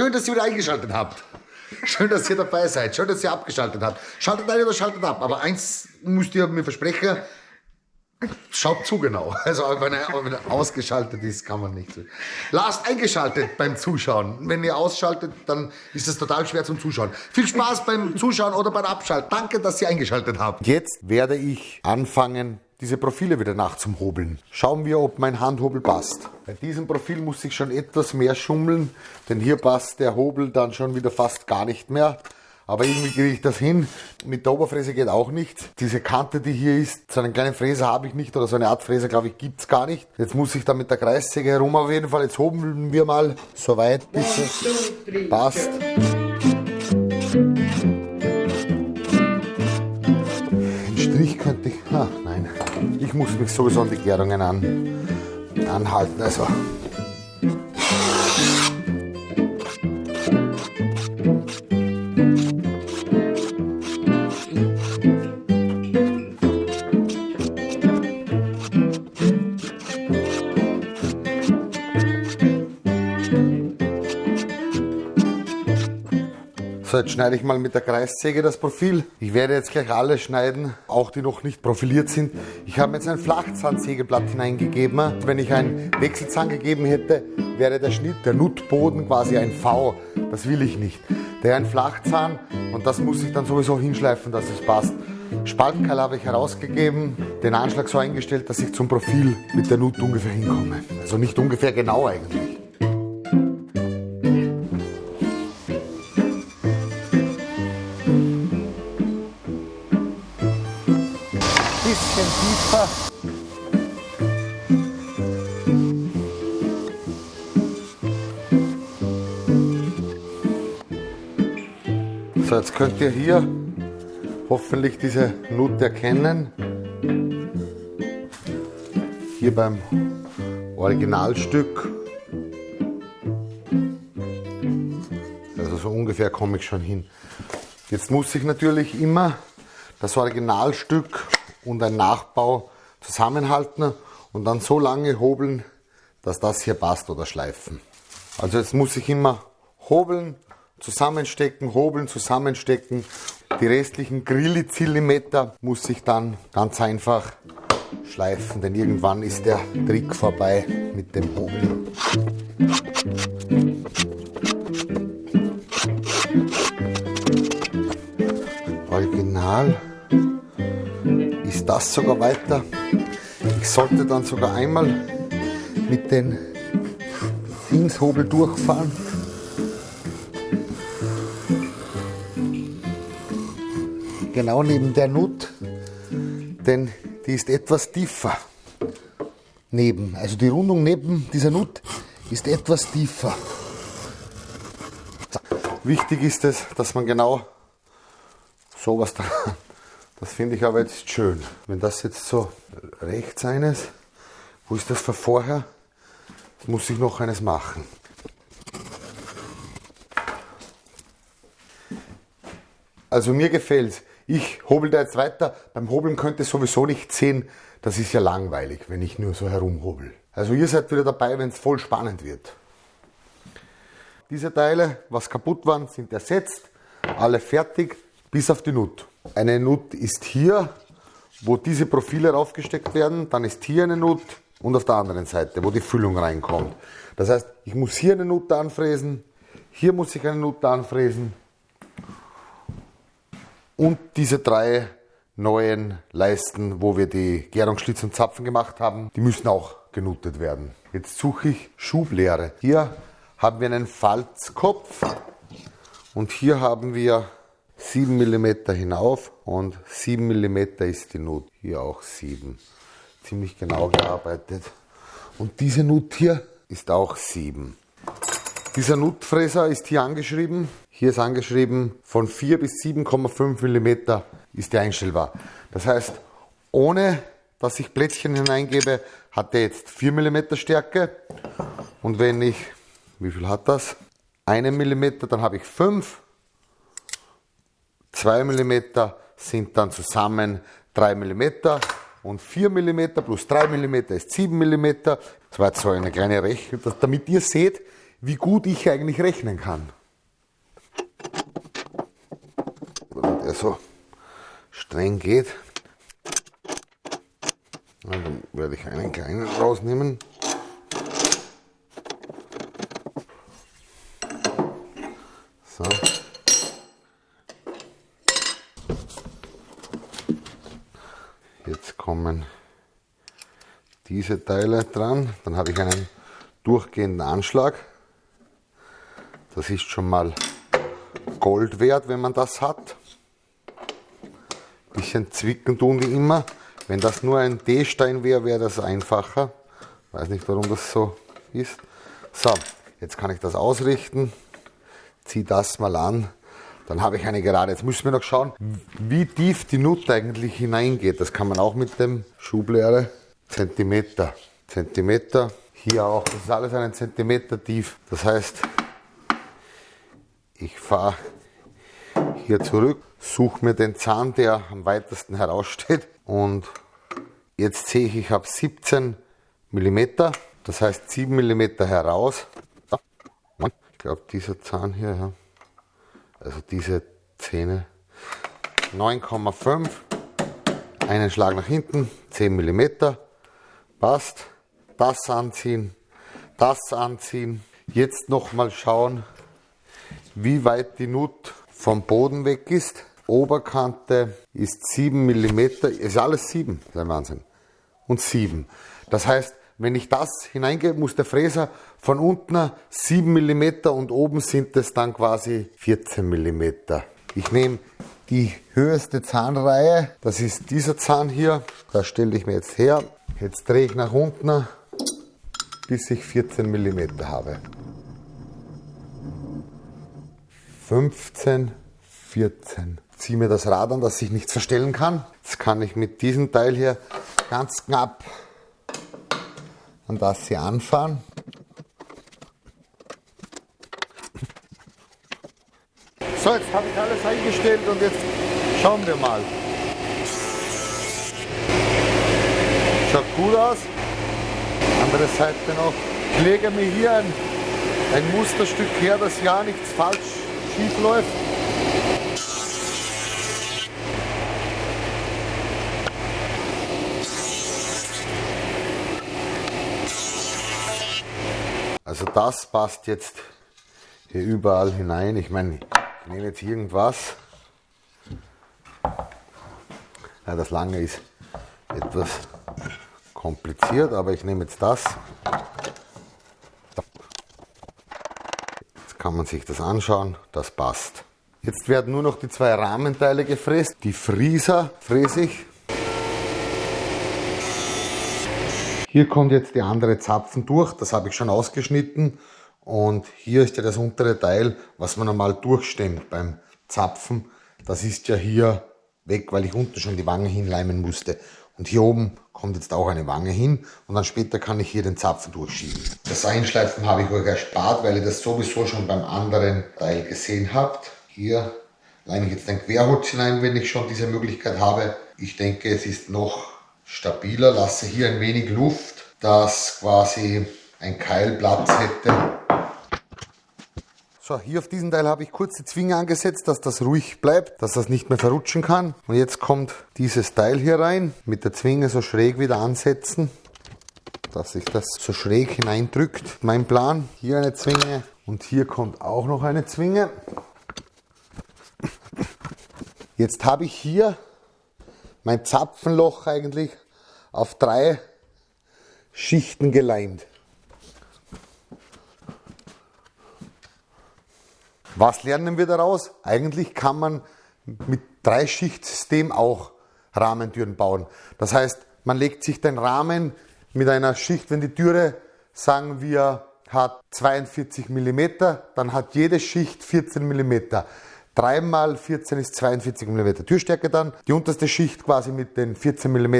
schön, dass ihr wieder eingeschaltet habt. Schön, dass ihr dabei seid. Schön, dass ihr abgeschaltet habt. Schaltet ein oder schaltet ab. Aber eins müsst ihr mir versprechen. Schaut zu genau. Also wenn er, wenn er ausgeschaltet ist, kann man nicht. Lasst eingeschaltet beim Zuschauen. Wenn ihr ausschaltet, dann ist es total schwer zum Zuschauen. Viel Spaß beim Zuschauen oder beim Abschalten. Danke, dass ihr eingeschaltet habt. Jetzt werde ich anfangen, diese Profile wieder nachzuhobeln. Schauen wir, ob mein Handhobel passt. Bei diesem Profil muss ich schon etwas mehr schummeln, denn hier passt der Hobel dann schon wieder fast gar nicht mehr. Aber irgendwie kriege ich das hin. Mit der Oberfräse geht auch nichts. Diese Kante, die hier ist, so einen kleinen Fräser habe ich nicht oder so eine Art Fräser, glaube ich, gibt es gar nicht. Jetzt muss ich da mit der Kreissäge herum auf jeden Fall. Jetzt hobeln wir mal so weit, bis es passt. Ein Strich könnte ich... Nein, ich muss mich sowieso an die Gärungen an, anhalten. Also So, jetzt schneide ich mal mit der Kreissäge das Profil. Ich werde jetzt gleich alle schneiden, auch die noch nicht profiliert sind. Ich habe jetzt ein Flachzahnsägeblatt hineingegeben. Wenn ich einen Wechselzahn gegeben hätte, wäre der Schnitt, der Nutboden quasi ein V. Das will ich nicht. Der ein Flachzahn und das muss ich dann sowieso hinschleifen, dass es passt. Spaltkeil habe ich herausgegeben, den Anschlag so eingestellt, dass ich zum Profil mit der Nut ungefähr hinkomme. Also nicht ungefähr genau eigentlich. Tiefer. So, jetzt könnt ihr hier hoffentlich diese Nut erkennen. Hier beim Originalstück. Also so ungefähr komme ich schon hin. Jetzt muss ich natürlich immer das Originalstück und ein Nachbau zusammenhalten und dann so lange hobeln, dass das hier passt oder schleifen. Also jetzt muss ich immer hobeln, zusammenstecken, hobeln, zusammenstecken. Die restlichen Grillizillimeter muss ich dann ganz einfach schleifen, denn irgendwann ist der Trick vorbei mit dem Hobeln. Das sogar weiter. Ich sollte dann sogar einmal mit den Dingshobel durchfahren. Genau neben der Nut, denn die ist etwas tiefer. Neben, also die Rundung neben dieser Nut ist etwas tiefer. Wichtig ist es, dass man genau sowas dran das finde ich aber jetzt schön. Wenn das jetzt so rechts eines, wo ist das für vorher? Muss ich noch eines machen. Also mir gefällt Ich hobel da jetzt weiter. Beim Hobeln könnt ihr sowieso nicht sehen, das ist ja langweilig, wenn ich nur so herumhobel. Also ihr seid wieder dabei, wenn es voll spannend wird. Diese Teile, was kaputt waren, sind ersetzt. Alle fertig, bis auf die Nut. Eine Nut ist hier, wo diese Profile raufgesteckt werden. Dann ist hier eine Nut und auf der anderen Seite, wo die Füllung reinkommt. Das heißt, ich muss hier eine Nut anfräsen, hier muss ich eine Nut anfräsen und diese drei neuen Leisten, wo wir die Gärungsschlitz und Zapfen gemacht haben, die müssen auch genuttet werden. Jetzt suche ich Schubleere. Hier haben wir einen Falzkopf und hier haben wir 7 mm hinauf und 7 mm ist die Nut. Hier auch 7. Ziemlich genau gearbeitet. Und diese Nut hier ist auch 7. Dieser Nutfräser ist hier angeschrieben. Hier ist angeschrieben, von 4 bis 7,5 mm ist der einstellbar. Das heißt, ohne dass ich Plättchen hineingebe, hat der jetzt 4 mm Stärke. Und wenn ich, wie viel hat das? 1 mm, dann habe ich 5 2 mm sind dann zusammen 3 mm und 4 mm plus 3 mm ist 7 mm. Das war jetzt so eine kleine Rechnung, damit ihr seht, wie gut ich eigentlich rechnen kann. Wenn er so streng geht, dann werde ich einen kleinen rausnehmen. So. Jetzt kommen diese Teile dran. Dann habe ich einen durchgehenden Anschlag. Das ist schon mal Gold wert, wenn man das hat. Bisschen zwicken tun die immer. Wenn das nur ein D-Stein wäre, wäre das einfacher. Weiß nicht, warum das so ist. So, jetzt kann ich das ausrichten. Ziehe das mal an. Dann habe ich eine Gerade. Jetzt müssen wir noch schauen, wie tief die Nut eigentlich hineingeht. Das kann man auch mit dem Schublehre. Zentimeter. Zentimeter. Hier auch. Das ist alles einen Zentimeter tief. Das heißt, ich fahre hier zurück, suche mir den Zahn, der am weitesten heraussteht und jetzt sehe ich, ich habe 17 mm, das heißt 7 mm heraus. Ich glaube, dieser Zahn hier, ja. also diese Zähne, 9,5, einen Schlag nach hinten, 10 mm, passt. Das anziehen, das anziehen. Jetzt nochmal schauen, wie weit die Nut vom Boden weg ist. Oberkante ist 7 mm, ist alles 7, das ist ein Wahnsinn. Und 7. Das heißt, wenn ich das hineingebe, muss der Fräser von unten 7 mm und oben sind es dann quasi 14 mm. Ich nehme die höchste Zahnreihe, das ist dieser Zahn hier, das stelle ich mir jetzt her. Jetzt drehe ich nach unten, bis ich 14 mm habe. 15, 14 ziehe mir das Rad an, dass sich nichts verstellen kann. Jetzt kann ich mit diesem Teil hier ganz knapp an das hier anfahren. So, jetzt habe ich alles eingestellt und jetzt schauen wir mal. Schaut gut aus. Andere Seite noch. Ich lege mir hier ein, ein Musterstück her, dass ja nichts falsch schief läuft. Also das passt jetzt hier überall hinein. Ich meine, ich nehme jetzt irgendwas. Ja, das lange ist etwas kompliziert, aber ich nehme jetzt das. Jetzt kann man sich das anschauen, das passt. Jetzt werden nur noch die zwei Rahmenteile gefräst. Die Frieser fräse ich Hier kommt jetzt die andere Zapfen durch, das habe ich schon ausgeschnitten. Und hier ist ja das untere Teil, was man normal durchstemmt beim Zapfen. Das ist ja hier weg, weil ich unten schon die Wange hinleimen musste. Und hier oben kommt jetzt auch eine Wange hin und dann später kann ich hier den Zapfen durchschieben. Das Einschleifen habe ich euch erspart, weil ihr das sowieso schon beim anderen Teil gesehen habt. Hier leime ich jetzt ein Querholz hinein, wenn ich schon diese Möglichkeit habe. Ich denke, es ist noch stabiler, lasse hier ein wenig Luft, dass quasi ein Keil Platz hätte. So, hier auf diesem Teil habe ich kurz die Zwinge angesetzt, dass das ruhig bleibt, dass das nicht mehr verrutschen kann. Und jetzt kommt dieses Teil hier rein, mit der Zwinge so schräg wieder ansetzen, dass sich das so schräg hineindrückt. Mein Plan, hier eine Zwinge und hier kommt auch noch eine Zwinge. Jetzt habe ich hier mein Zapfenloch eigentlich auf drei Schichten geleimt. Was lernen wir daraus? Eigentlich kann man mit Dreischichtsystem auch Rahmentüren bauen. Das heißt, man legt sich den Rahmen mit einer Schicht, wenn die Türe, sagen wir, hat 42 mm, dann hat jede Schicht 14 mm. 3 mal 14 ist 42 mm Türstärke dann. Die unterste Schicht quasi mit den 14 mm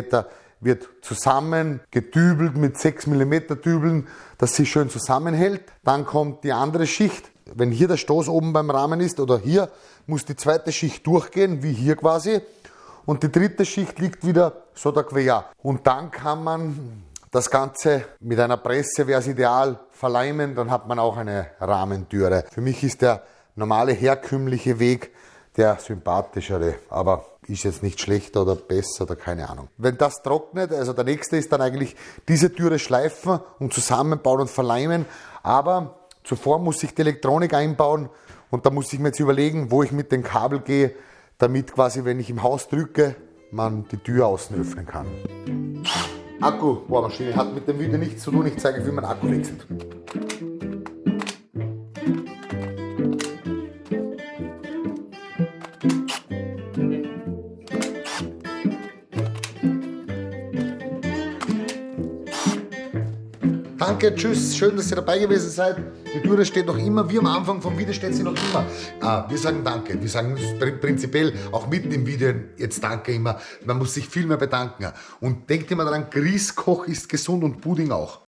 wird zusammen gedübelt mit 6 mm Dübeln, dass sie schön zusammenhält. Dann kommt die andere Schicht. Wenn hier der Stoß oben beim Rahmen ist oder hier, muss die zweite Schicht durchgehen, wie hier quasi. Und die dritte Schicht liegt wieder so da quer. Und dann kann man Das Ganze mit einer Presse wäre es ideal, verleimen, dann hat man auch eine Rahmentüre. Für mich ist der normale herkömmliche Weg der sympathischere, aber ist jetzt nicht schlechter oder besser oder keine Ahnung. Wenn das trocknet, also der nächste ist dann eigentlich diese Türe schleifen und zusammenbauen und verleimen, aber zuvor muss ich die Elektronik einbauen und da muss ich mir jetzt überlegen, wo ich mit dem Kabel gehe, damit quasi, wenn ich im Haus drücke, man die Tür außen öffnen kann. Akkubohrmaschine hat mit dem Video nichts zu tun, ich zeige, wie man Akku wechselt. Danke, tschüss, schön, dass ihr dabei gewesen seid. Die Türe steht noch immer, wie am Anfang vom Video steht sie noch immer. Ah, wir sagen Danke, wir sagen prinzipiell auch mitten im Video jetzt Danke immer. Man muss sich viel mehr bedanken. Und denkt immer daran, Grießkoch ist gesund und Pudding auch.